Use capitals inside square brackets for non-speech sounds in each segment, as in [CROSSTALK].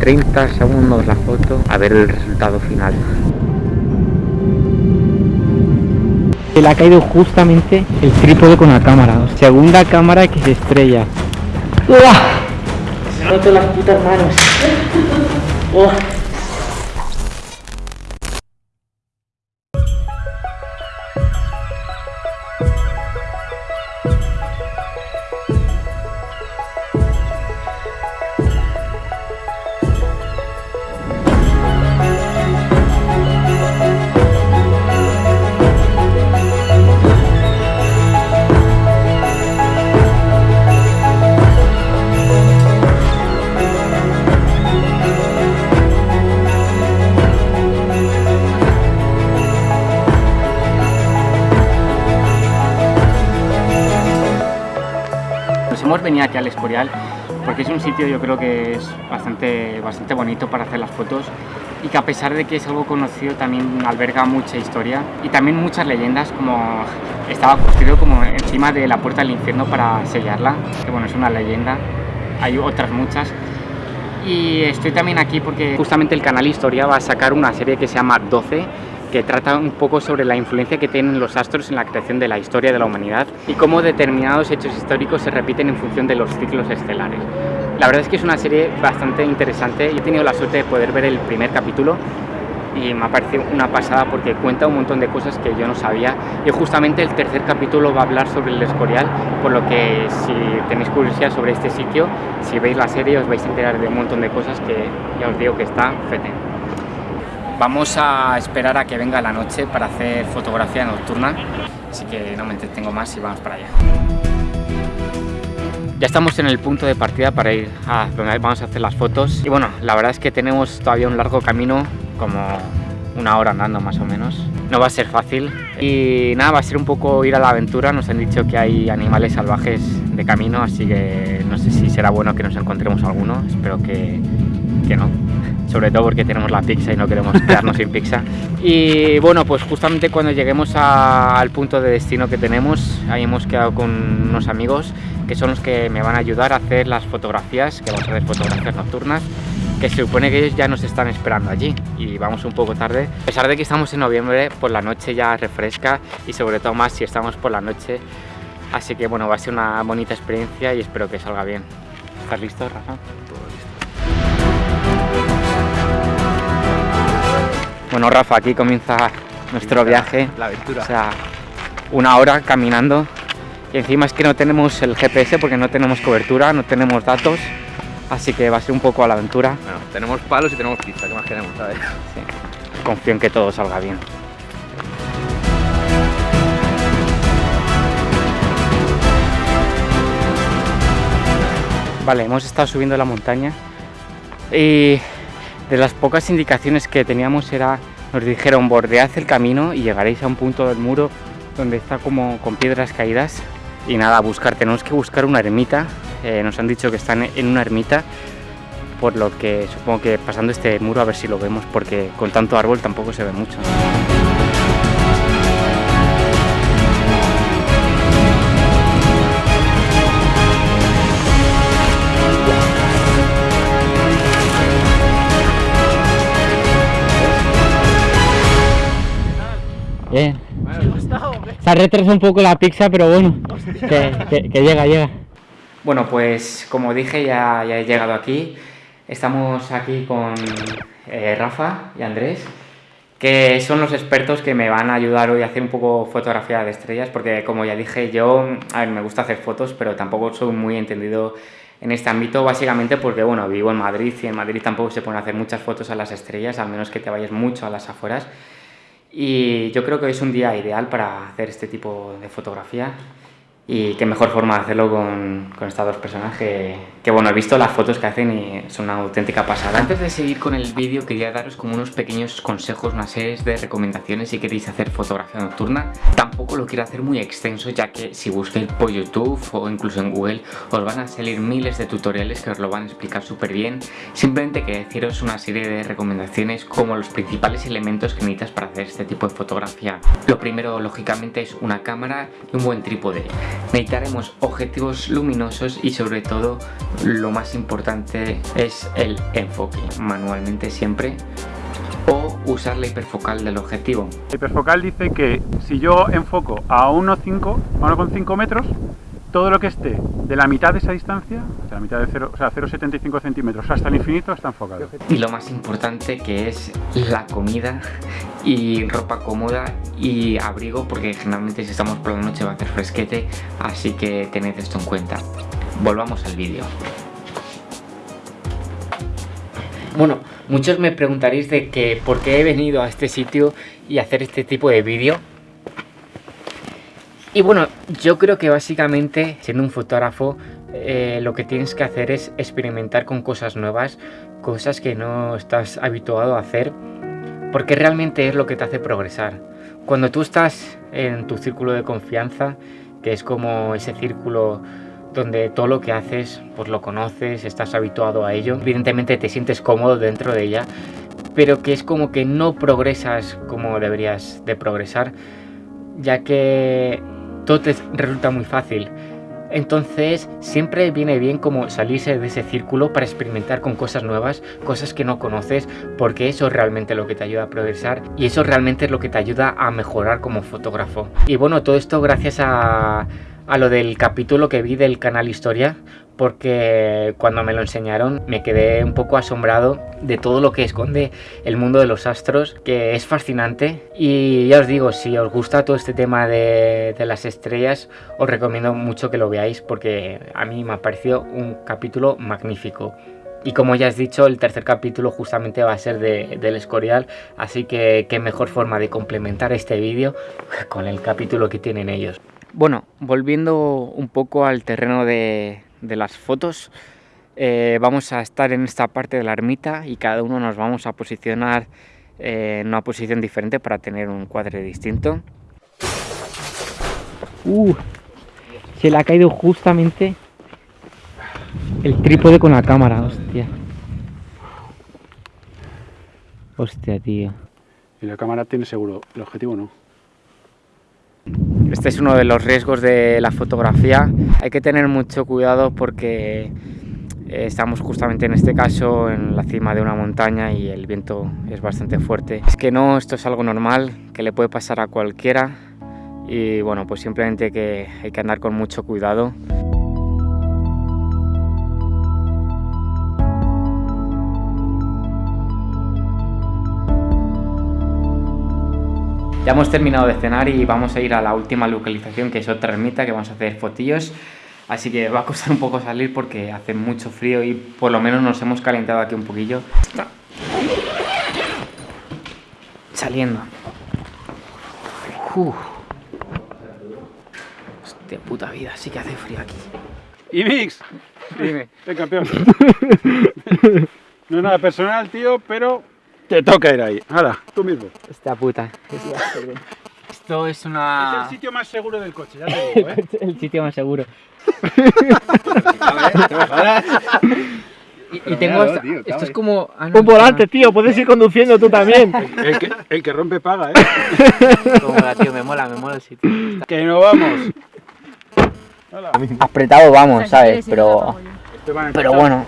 30 segundos la foto a ver el resultado final. Se le ha caído justamente el trípode con la cámara. Segunda cámara que se estrella. Se roto las putas manos. Hemos venido aquí al Escorial porque es un sitio yo creo que es bastante, bastante bonito para hacer las fotos y que a pesar de que es algo conocido también alberga mucha historia y también muchas leyendas como estaba construido como encima de la puerta del infierno para sellarla que bueno es una leyenda hay otras muchas. Y estoy también aquí porque justamente el canal Historia va a sacar una serie que se llama 12 que trata un poco sobre la influencia que tienen los astros en la creación de la historia de la humanidad y cómo determinados hechos históricos se repiten en función de los ciclos estelares. La verdad es que es una serie bastante interesante. Yo he tenido la suerte de poder ver el primer capítulo y me ha parecido una pasada porque cuenta un montón de cosas que yo no sabía y justamente el tercer capítulo va a hablar sobre el Escorial por lo que si tenéis curiosidad sobre este sitio si veis la serie os vais a enterar de un montón de cosas que ya os digo que está fete Vamos a esperar a que venga la noche para hacer fotografía nocturna, así que no me entretengo más y vamos para allá. Ya estamos en el punto de partida para ir a donde vamos a hacer las fotos y bueno, la verdad es que tenemos todavía un largo camino, como una hora andando más o menos. No va a ser fácil y nada, va a ser un poco ir a la aventura. Nos han dicho que hay animales salvajes de camino, así que no sé si será bueno que nos encontremos alguno. Espero que, que no sobre todo porque tenemos la pizza y no queremos quedarnos sin pizza. Y bueno, pues justamente cuando lleguemos al punto de destino que tenemos, ahí hemos quedado con unos amigos que son los que me van a ayudar a hacer las fotografías, que vamos a hacer fotografías nocturnas, que se supone que ellos ya nos están esperando allí y vamos un poco tarde. A pesar de que estamos en noviembre, por la noche ya refresca y sobre todo más si estamos por la noche. Así que bueno, va a ser una bonita experiencia y espero que salga bien. ¿Estás listo, Rafa? Bueno, Rafa, aquí comienza nuestro viaje. La aventura. O sea, una hora caminando. Y encima es que no tenemos el GPS porque no tenemos cobertura, no tenemos datos. Así que va a ser un poco a la aventura. Bueno, tenemos palos y tenemos pizza, ¿qué más queremos, sabes? Sí. Confío en que todo salga bien. Vale, hemos estado subiendo la montaña y de las pocas indicaciones que teníamos era, nos dijeron bordead el camino y llegaréis a un punto del muro donde está como con piedras caídas y nada, buscar, tenemos que buscar una ermita, eh, nos han dicho que están en una ermita por lo que supongo que pasando este muro a ver si lo vemos porque con tanto árbol tampoco se ve mucho. Bien. Se ha retrasado un poco la pizza, pero bueno, que, llega, llega. Bueno, pues como dije, ya, ya he llegado aquí. Estamos aquí con eh, Rafa y Andrés, que son los expertos que me van a ayudar hoy a hacer un poco fotografía de estrellas, porque como ya dije, yo, a ver, me gusta hacer fotos, pero tampoco soy muy entendido en este ámbito, básicamente porque, bueno, vivo en Madrid y en Madrid tampoco se pueden hacer muchas fotos a las estrellas, a menos que te vayas mucho a las afueras. Y yo creo que es un día ideal para hacer este tipo de fotografía y qué mejor forma de hacerlo con, con estas dos personas que, que, bueno, he visto las fotos que hacen y son una auténtica pasada. Antes de seguir con el vídeo quería daros como unos pequeños consejos, una serie de recomendaciones si queréis hacer fotografía nocturna. Tampoco lo quiero hacer muy extenso ya que si busquéis por YouTube o incluso en Google os van a salir miles de tutoriales que os lo van a explicar súper bien. Simplemente quería deciros una serie de recomendaciones como los principales elementos que necesitas para hacer este tipo de fotografía. Lo primero lógicamente es una cámara y un buen trípode necesitaremos objetivos luminosos y sobre todo lo más importante es el enfoque, manualmente siempre, o usar la hiperfocal del objetivo. La hiperfocal dice que si yo enfoco a 1,5 a 1,5 metros, todo lo que esté de la mitad de esa distancia, de la mitad de 0, o sea, 0,75 centímetros hasta el infinito está enfocado. Y lo más importante que es la comida y ropa cómoda y abrigo porque generalmente si estamos por la noche va a hacer fresquete, así que tened esto en cuenta. Volvamos al vídeo. Bueno, muchos me preguntaréis de que por qué he venido a este sitio y hacer este tipo de vídeo y bueno, yo creo que básicamente, siendo un fotógrafo, eh, lo que tienes que hacer es experimentar con cosas nuevas, cosas que no estás habituado a hacer, porque realmente es lo que te hace progresar. Cuando tú estás en tu círculo de confianza, que es como ese círculo donde todo lo que haces, pues lo conoces, estás habituado a ello, evidentemente te sientes cómodo dentro de ella, pero que es como que no progresas como deberías de progresar, ya que todo te resulta muy fácil. Entonces siempre viene bien como salirse de ese círculo para experimentar con cosas nuevas, cosas que no conoces, porque eso es realmente lo que te ayuda a progresar y eso realmente es lo que te ayuda a mejorar como fotógrafo. Y bueno, todo esto gracias a, a lo del capítulo que vi del canal Historia, porque cuando me lo enseñaron me quedé un poco asombrado de todo lo que esconde el mundo de los astros, que es fascinante. Y ya os digo, si os gusta todo este tema de, las estrellas, os recomiendo mucho que lo veáis porque a mí me ha parecido un capítulo magnífico. Y como ya has dicho, el tercer capítulo justamente va a ser del Escorial, así que qué mejor forma de complementar este vídeo [LAUGHS] con el capítulo que tienen ellos. Bueno, volviendo un poco al terreno de, de las fotos. Eh, vamos a estar en esta parte de la ermita y cada uno nos vamos a posicionar eh, en una posición diferente para tener un cuadro distinto. Uh, se le ha caído justamente el trípode con la cámara, hostia. Hostia, tío. Y la cámara tiene seguro, el objetivo no. Este es uno de los riesgos de la fotografía. Hay que tener mucho cuidado porque eh, estamos justamente en este caso en la cima de una montaña y el viento es bastante fuerte. Es que no, esto es algo normal, que le puede pasar a cualquiera y bueno, pues simplemente que hay que andar con mucho cuidado. Ya hemos terminado de cenar y vamos a ir a la última localización, que es otra ermita, que vamos a hacer fotillos. Así que va a costar un poco salir porque hace mucho frío y por lo menos nos hemos calentado aquí un poquillo. Saliendo. Uf. Hostia puta vida, sí que hace frío aquí. Y Mix, dime. [LAUGHS] El campeón. [LAUGHS] no es nada personal, tío, pero te toca ir ahí. Ahora, tú mismo. Esta puta. Esto es una... Es el sitio más seguro del coche, ya te [LAUGHS] digo, ¿eh? el sitio más seguro. [LAUGHS] y, tengo esta... esto es como... Ah, un volante, tío, puedes ir conduciendo tú también. [LAUGHS] el, que, el que rompe paga, ¿eh? Como la, tío, me mola, me mola el sitio. Que no vamos. Apretado vamos, ¿sabes? Pero... Pero bueno.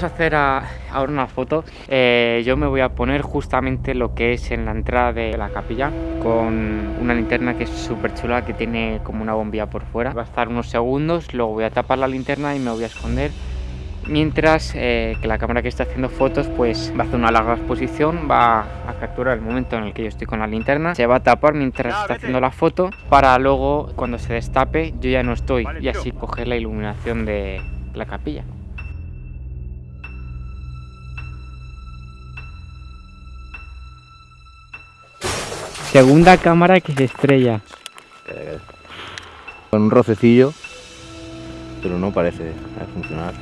Vamos a hacer ahora una foto. Eh, yo me voy a poner justamente lo que es en la entrada de la capilla con una linterna que es súper chula, que tiene como una bombilla por fuera. Va a estar unos segundos, luego voy a tapar la linterna y me voy a esconder. Mientras eh, que la cámara que está haciendo fotos pues va a hacer una larga exposición, va a capturar el momento en el que yo estoy con la linterna, se va a tapar mientras está haciendo la foto para luego cuando se destape yo ya no estoy y así coger la iluminación de la capilla. Segunda cámara que se estrella. Con un rocecillo, pero no parece funcionar.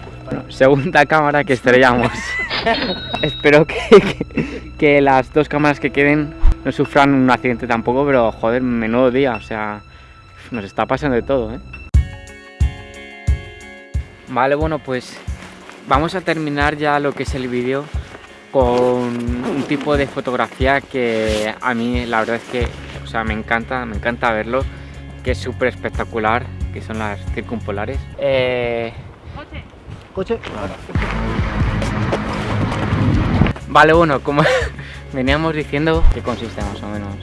segunda cámara que estrellamos. [LAUGHS] Espero que, que, las dos cámaras que queden no sufran un accidente tampoco, pero joder, menudo día, o sea, nos está pasando de todo, ¿eh? Vale, bueno, pues vamos a terminar ya lo que es el vídeo con un tipo de fotografía que a mí la verdad es que o sea, me encanta, me encanta verlo, que es súper espectacular, que son las circumpolares. Eh, Coche. Vale, bueno, como [LAUGHS] veníamos diciendo, ¿qué consiste más o menos?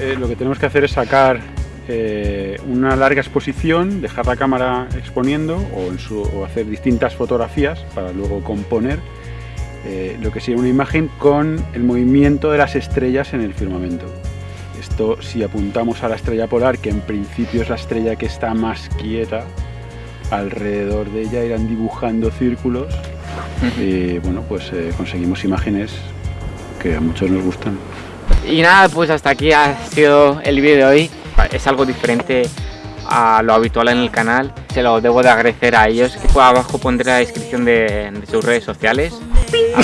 Eh, lo que tenemos que hacer es sacar eh, una larga exposición, dejar la cámara exponiendo o, en su- o hacer distintas fotografías para luego componer eh, lo que sería una imagen con el movimiento de las estrellas en el firmamento. Esto si apuntamos a la estrella polar, que en principio es la estrella que está más quieta, alrededor de ella irán dibujando círculos y bueno, pues eh, conseguimos imágenes que a muchos nos gustan. Y nada, pues hasta aquí ha sido el vídeo de hoy. Es algo diferente a lo habitual en el canal. Se lo debo de agradecer a ellos. Que abajo pondré la descripción de, de sus redes sociales. A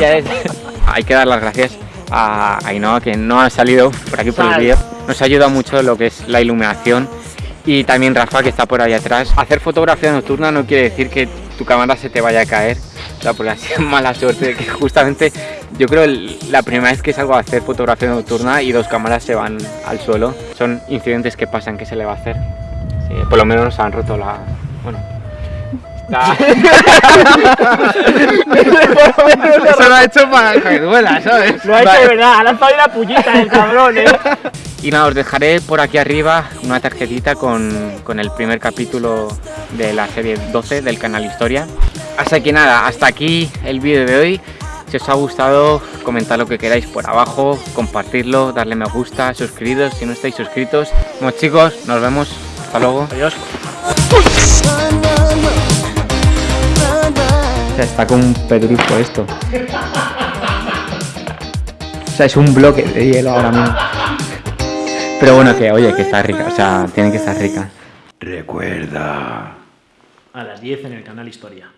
ver, es- [LAUGHS] hay que dar las gracias a Ainhoa que no ha salido por aquí por el vídeo. Nos ha ayudado mucho lo que es la iluminación. Y también Rafa que está por ahí atrás. Hacer fotografía nocturna no quiere decir que tu cámara se te vaya a caer. O sea, porque ha sido [LAUGHS] mala suerte que justamente yo creo el- la primera vez que salgo a hacer fotografía nocturna y dos cámaras se van al suelo. Son incidentes que pasan, que se le va a hacer? Sí, por lo menos nos han roto la... Bueno... [LAUGHS] Eso lo ha hecho para que duela, ¿sabes? Lo ha hecho de verdad, ha lanzado la pullita el cabrón, eh. Y nada, os dejaré por aquí arriba una tarjetita con, con el primer capítulo de la serie 12 del canal Historia. Así que nada, hasta aquí el vídeo de hoy. Si os ha gustado, comentad lo que queráis por abajo, compartirlo, darle me gusta, suscribiros si no estáis suscritos. Bueno chicos, nos vemos. Hasta luego. Adiós. O sea, está como un pedrusco esto. O sea, es un bloque de hielo ahora mismo. Pero bueno, que oye, que está rica. O sea, tiene que estar rica. Recuerda. A las 10 en el canal Historia.